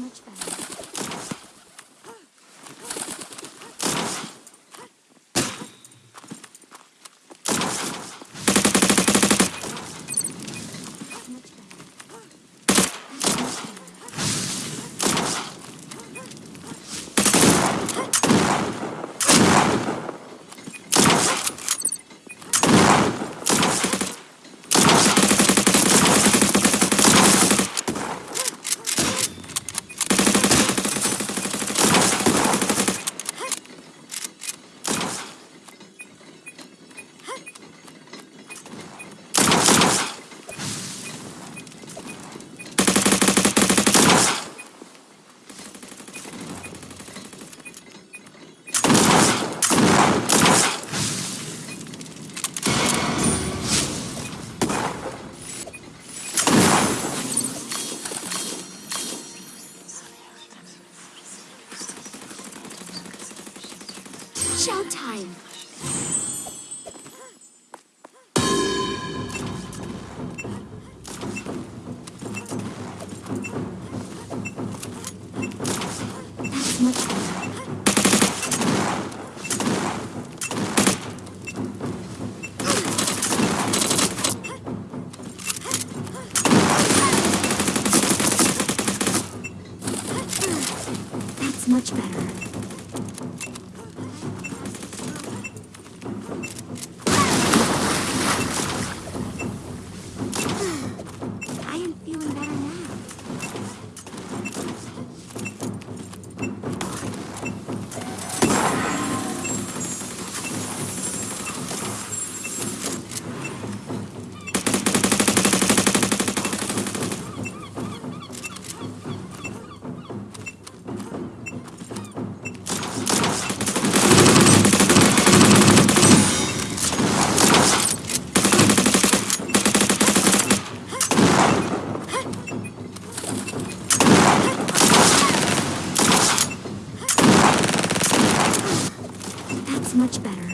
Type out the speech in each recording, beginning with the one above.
much better. Much better.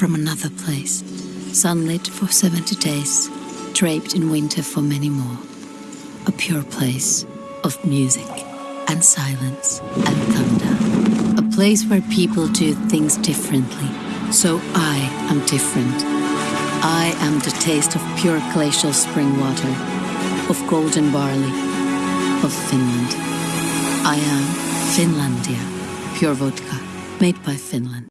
From another place, sunlit for 70 days, draped in winter for many more. A pure place of music and silence and thunder. A place where people do things differently. So I am different. I am the taste of pure glacial spring water, of golden barley, of Finland. I am Finlandia, pure vodka, made by Finland.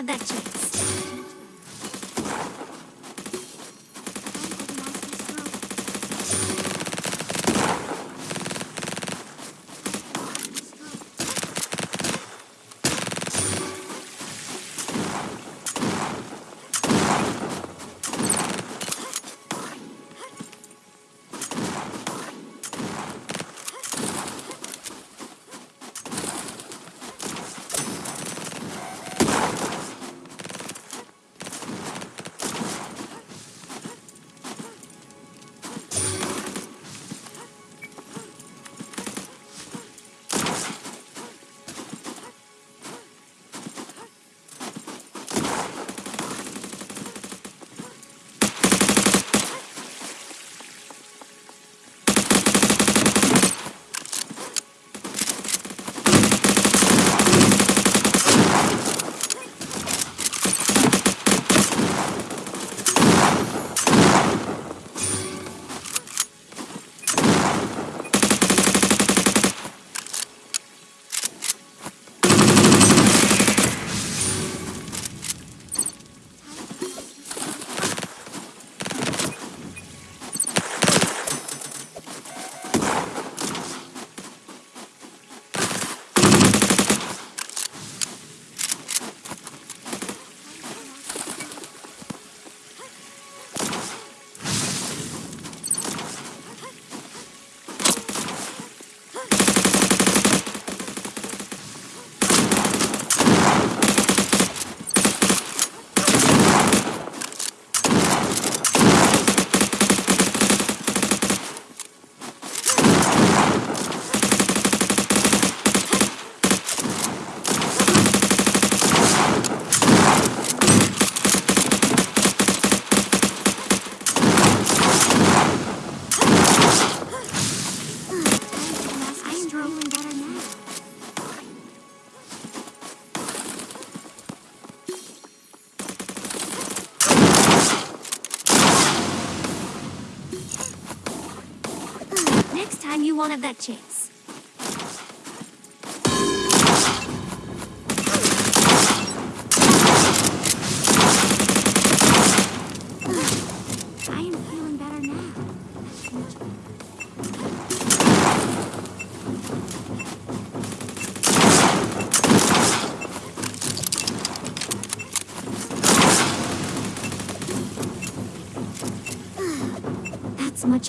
You won't that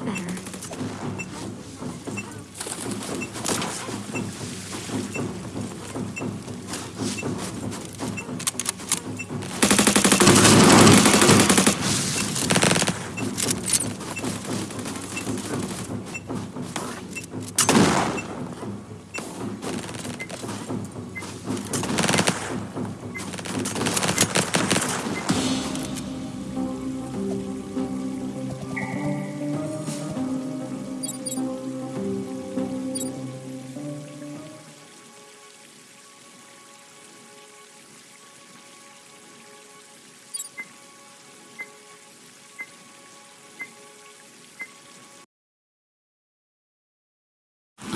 much better.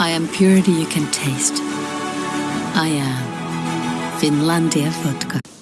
I am purity you can taste. I am Finlandia vodka.